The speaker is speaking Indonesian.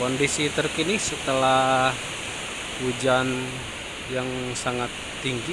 kondisi terkini setelah hujan yang sangat tinggi.